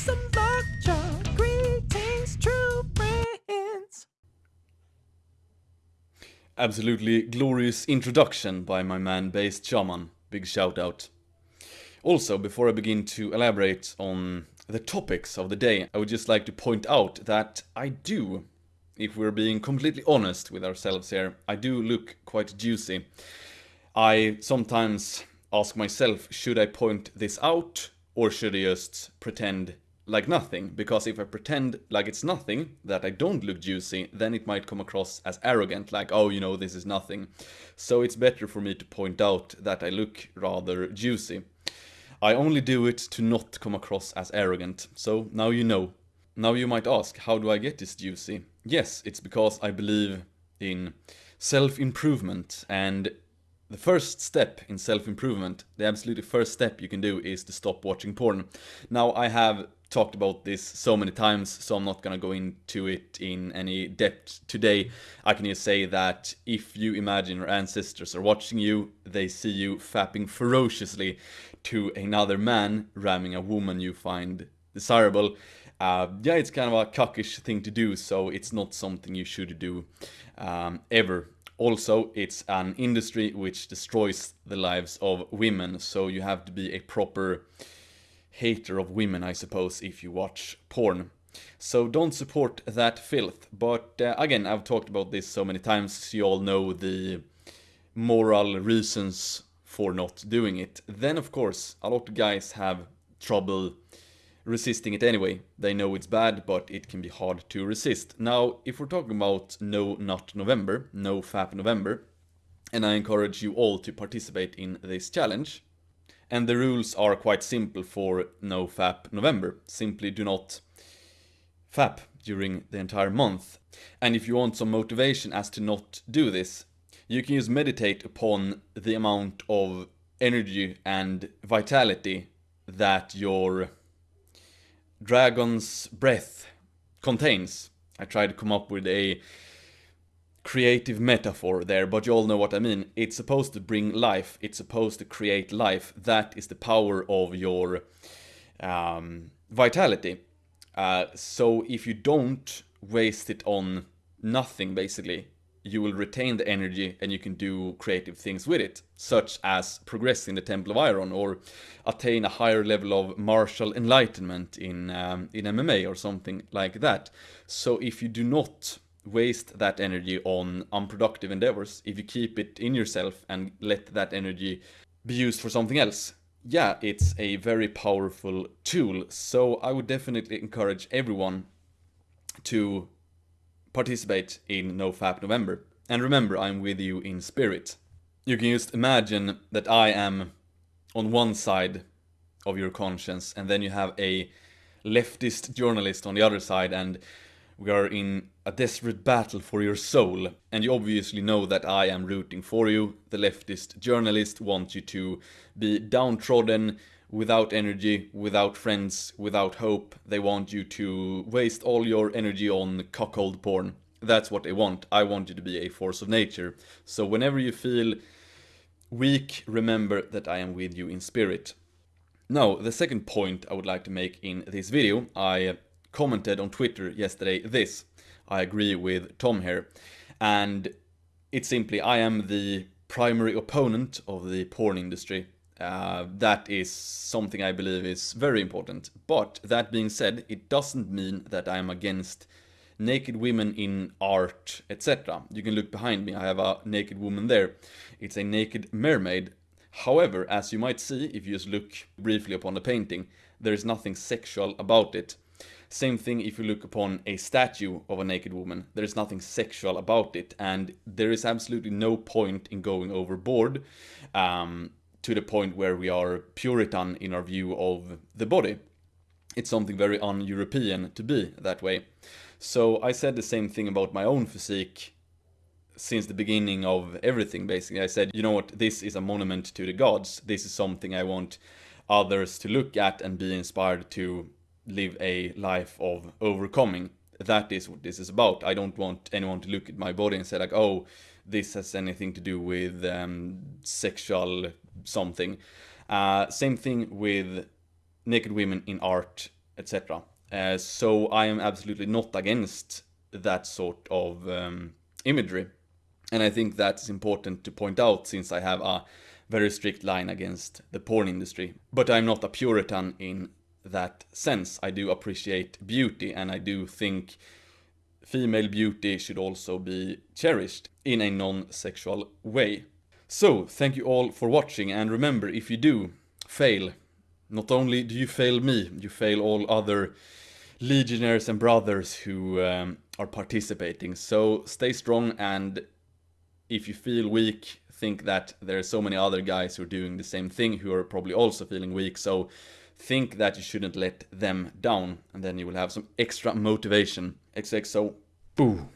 some lockjaw. Greetings, true friends. Absolutely glorious introduction by my man Based Shaman. Big shout out. Also, before I begin to elaborate on the topics of the day, I would just like to point out that I do, if we're being completely honest with ourselves here, I do look quite juicy. I sometimes ask myself, should I point this out or should I just pretend like nothing? Because if I pretend like it's nothing, that I don't look juicy, then it might come across as arrogant, like, oh, you know, this is nothing. So it's better for me to point out that I look rather juicy. I only do it to not come across as arrogant, so now you know. Now you might ask, how do I get this juicy? Yes, it's because I believe in self-improvement and the first step in self-improvement, the absolutely first step you can do is to stop watching porn. Now I have talked about this so many times, so I'm not gonna go into it in any depth today. I can just say that if you imagine your ancestors are watching you, they see you fapping ferociously to another man ramming a woman you find desirable. Uh, yeah, it's kind of a cockish thing to do, so it's not something you should do um, ever. Also, it's an industry which destroys the lives of women, so you have to be a proper hater of women, I suppose, if you watch porn. So don't support that filth. But uh, again, I've talked about this so many times, you all know the moral reasons for not doing it. Then, of course, a lot of guys have trouble resisting it anyway. They know it's bad, but it can be hard to resist. Now, if we're talking about No Not November, No Fap November, and I encourage you all to participate in this challenge. And the rules are quite simple for No Fap November. Simply do not fap during the entire month. And if you want some motivation as to not do this, you can just meditate upon the amount of energy and vitality that your dragon's breath contains. I tried to come up with a creative metaphor there, but you all know what I mean. It's supposed to bring life, it's supposed to create life. That is the power of your um, vitality. Uh, so if you don't waste it on nothing, basically, you will retain the energy and you can do creative things with it, such as progress in the Temple of Iron or attain a higher level of martial enlightenment in, um, in MMA or something like that. So if you do not waste that energy on unproductive endeavors, if you keep it in yourself and let that energy be used for something else, yeah, it's a very powerful tool. So I would definitely encourage everyone to participate in NoFap November. And remember, I'm with you in spirit. You can just imagine that I am on one side of your conscience and then you have a leftist journalist on the other side and we are in a desperate battle for your soul. And you obviously know that I am rooting for you. The leftist journalist wants you to be downtrodden, without energy, without friends, without hope. They want you to waste all your energy on cuckold porn. That's what they want. I want you to be a force of nature. So whenever you feel weak, remember that I am with you in spirit. Now, the second point I would like to make in this video, I commented on Twitter yesterday this. I agree with Tom here. And it's simply, I am the primary opponent of the porn industry. Uh, that is something I believe is very important. But that being said, it doesn't mean that I am against naked women in art, etc. You can look behind me, I have a naked woman there. It's a naked mermaid. However, as you might see, if you just look briefly upon the painting, there is nothing sexual about it. Same thing if you look upon a statue of a naked woman, there is nothing sexual about it, and there is absolutely no point in going overboard. Um, to the point where we are Puritan in our view of the body. It's something very un-European to be that way. So I said the same thing about my own physique since the beginning of everything basically. I said, you know what, this is a monument to the gods. This is something I want others to look at and be inspired to live a life of overcoming. That is what this is about. I don't want anyone to look at my body and say like, oh, this has anything to do with um, sexual something. Uh, same thing with naked women in art, etc. Uh, so I am absolutely not against that sort of um, imagery. And I think that's important to point out since I have a very strict line against the porn industry. But I'm not a Puritan in that sense. I do appreciate beauty and I do think female beauty should also be cherished in a non-sexual way. So, thank you all for watching and remember, if you do fail, not only do you fail me, you fail all other legionnaires and brothers who um, are participating. So stay strong and if you feel weak, think that there are so many other guys who are doing the same thing who are probably also feeling weak. So think that you shouldn't let them down and then you will have some extra motivation. XXO. Boo.